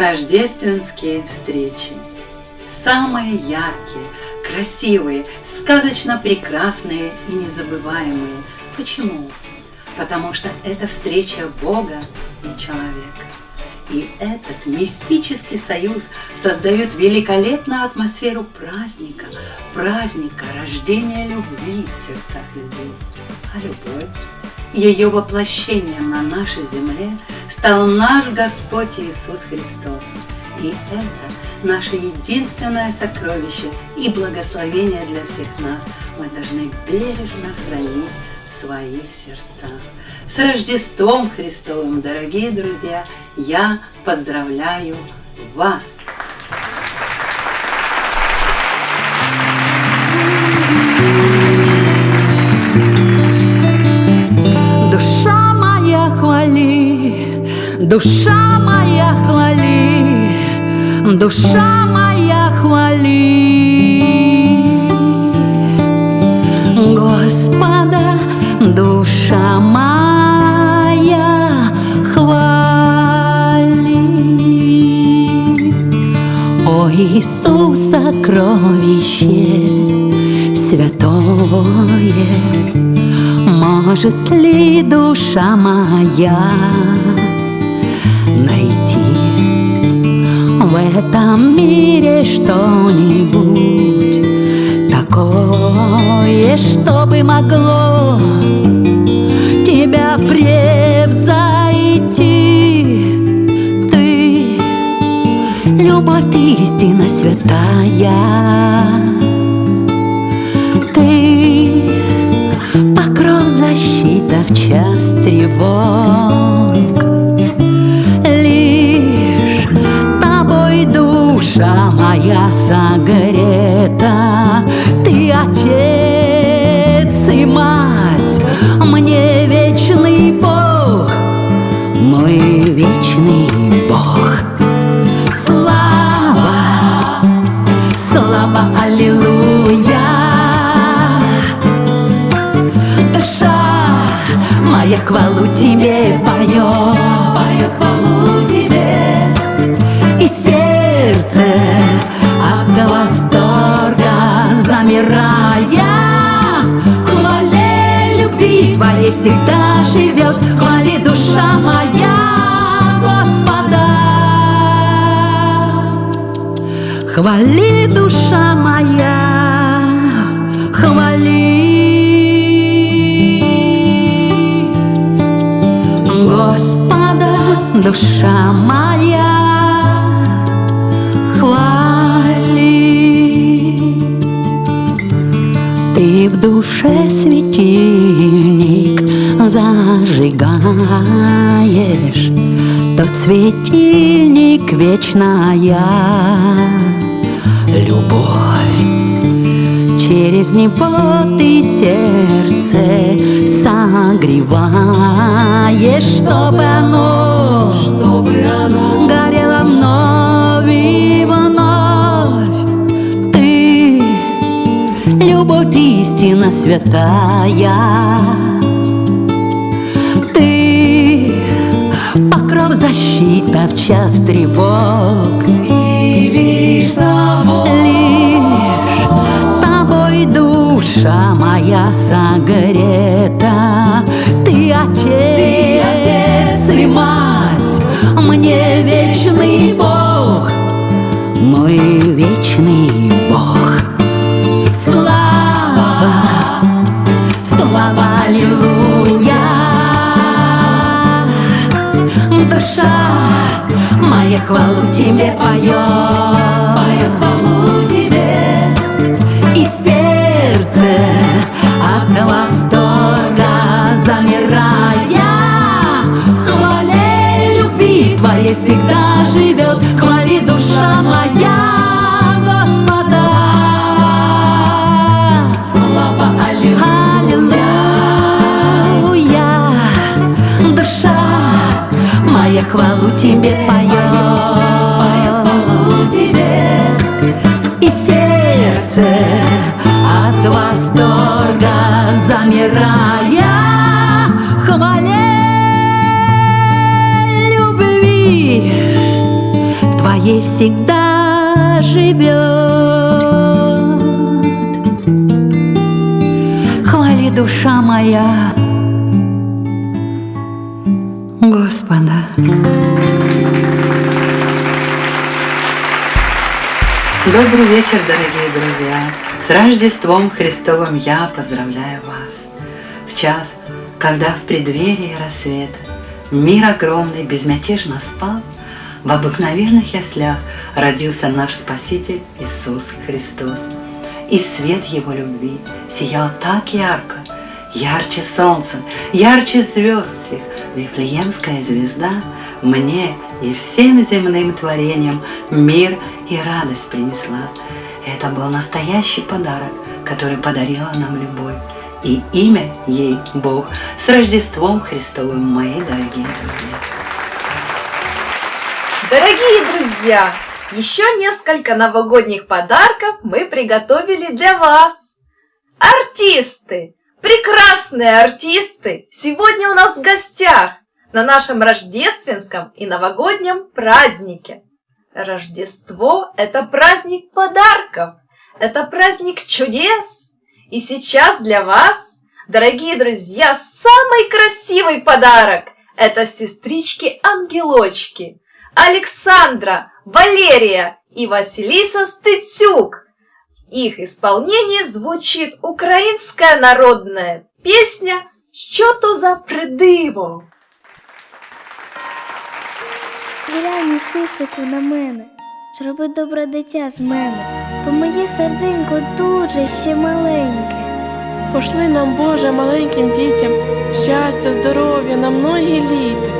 Рождественские встречи. Самые яркие, красивые, сказочно прекрасные и незабываемые. Почему? Потому что это встреча Бога и человека. И этот мистический союз создает великолепную атмосферу праздника, праздника рождения любви в сердцах людей. А любовь, ее воплощением на нашей земле стал наш Господь Иисус Христос. И это наше единственное сокровище и благословение для всех нас. Мы должны бережно хранить в своих сердцах. С Рождеством Христовым, дорогие друзья! Я поздравляю вас! Душа душа моя хвали, душа моя хвали. Господа, душа моя хвали. О Иисус, сокровище святое, может ли душа моя в этом мире что-нибудь такое, чтобы могло тебя превзойти? Ты, любовь истина святая, ты покров защита в час тревог. Душа моя согрета, ты отец и мать, мне вечный Бог, мой вечный Бог. Слава, слава, аллилуйя. Душа моя хвалу тебе поет, всегда живет, хвали душа моя Господа. Хвали, душа моя, хвали Господа, душа моя, в душе светильник зажигаешь Тот светильник вечная. Любовь Через него ты сердце согреваешь Чтобы оно, чтобы оно горело вновь и вновь. Ты любовь истина святая защита в час тревог. И лишь лишь тобой душа моя согрета Душа моя хвалу тебе поет. Поет хвалу тебе. И сердце от восторга замирая Хвале любви твоей всегда живет хвалу тебе поет Поет хвалу тебе И сердце от восторга замирая Хвале любви ей всегда живет. Хвали душа моя Господа. Добрый вечер, дорогие друзья! С Рождеством Христовым я поздравляю вас! В час, когда в преддверии рассвета Мир огромный безмятежно спал, В обыкновенных яслях Родился наш Спаситель Иисус Христос. И свет Его любви сиял так ярко, Ярче солнца, ярче звезд всех, Вифлеемская звезда Мне и всем земным творениям Мир и радость принесла. Это был настоящий подарок, который подарила нам любовь и имя ей Бог. С Рождеством Христовым, мои дорогие друзья! Дорогие друзья, еще несколько новогодних подарков мы приготовили для вас. Артисты, прекрасные артисты, сегодня у нас в гостях на нашем рождественском и новогоднем празднике. Рождество – это праздник подарков, это праздник чудес, и сейчас для вас, дорогие друзья, самый красивый подарок – это сестрички-ангелочки Александра, Валерия и Василиса Стыцюк. Их исполнении звучит украинская народная песня «Що то за придиво?» Глянь, Ісусику, на мене, зроби добре дитя з мене, бо моє серденько дуже ще маленьке. Пошли нам, Боже, маленьким дітям, щастя, здоров'я на многі літа,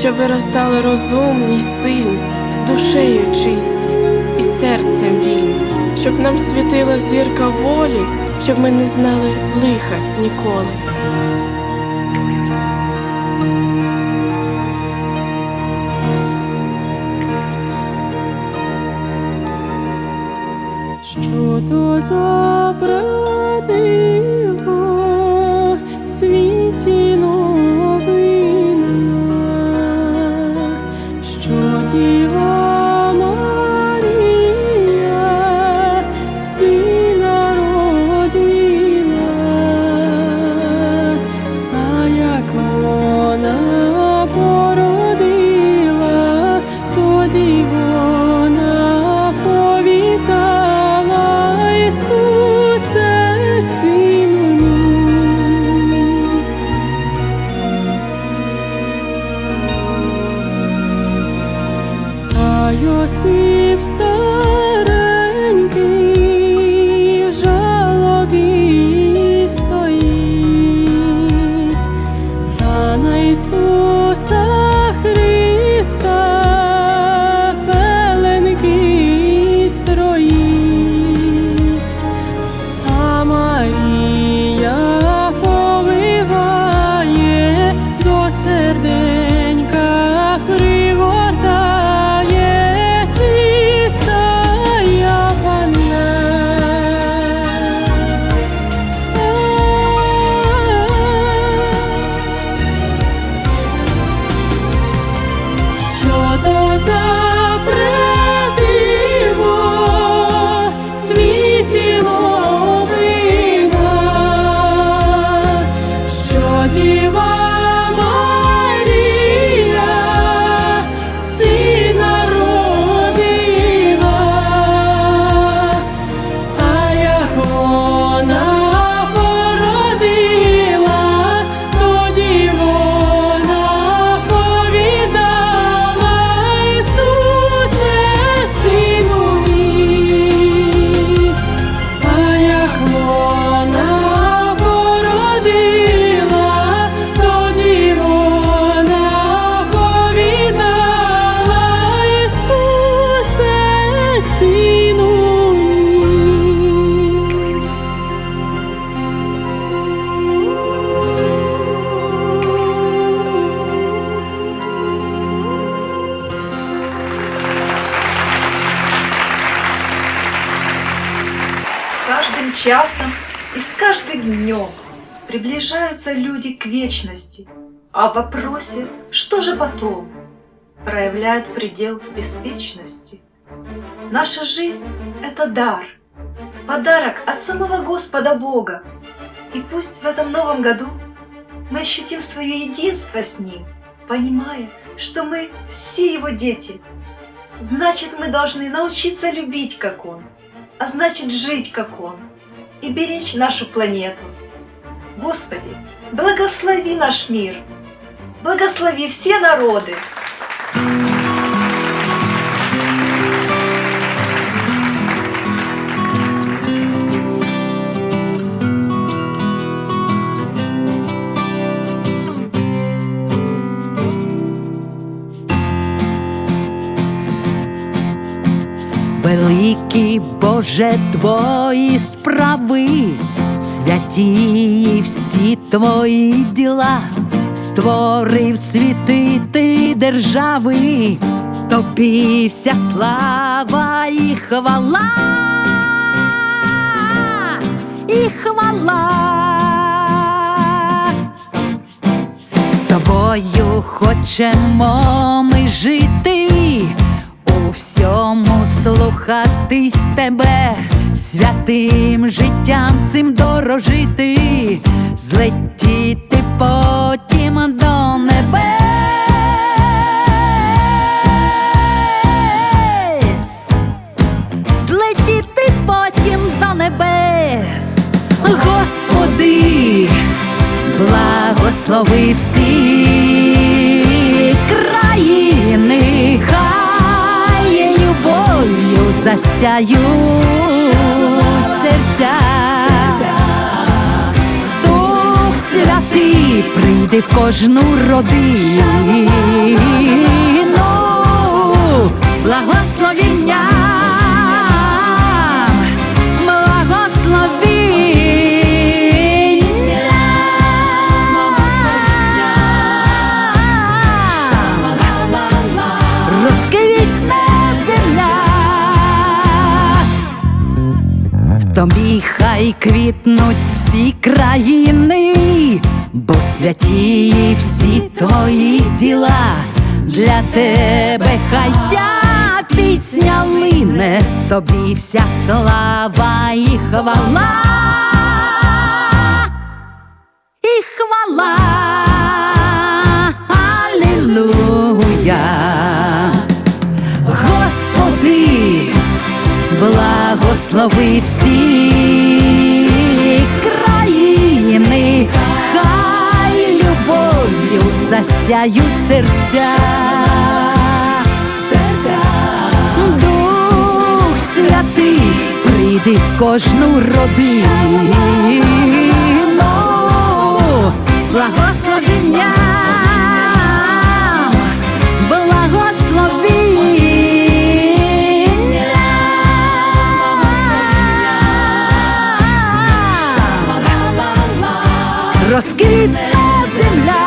щоб виростали розумні й сильні, душею чисті і серцем вільні, щоб нам світила зірка волі, щоб ми не знали лиха ніколи. Що то за диво 思。Днем приближаются люди к вечности, а в вопросе «что же потом?» проявляют предел беспечности. Наша жизнь – это дар, подарок от самого Господа Бога. И пусть в этом новом году мы ощутим свое единство с Ним, понимая, что мы все Его дети. Значит, мы должны научиться любить, как Он, а значит, жить, как Он, и беречь нашу планету. Господи, благослови наш мир, благослови все народы, Великі Боже твої справи, святі всі твої діла, створив світи ти держави, тобі вся слава і хвала, і хвала. З тобою хочемо ми жити, слухатись тебе, святим життям цим дорожити, злетіти потім до небес, злетіти потім до небес, Господи благослови всі засяють серця. Дух святий прийде в кожну родину, благословіння, хай квітнуть всі країни, бо святі всі твої діла, для тебе хай ця пісня лине, тобі вся слава і хвала, і хвала, Алілуя, Господи благослови всі засяють серця. Дух святий прийди в кожну родину, благословення. Розквітне земля.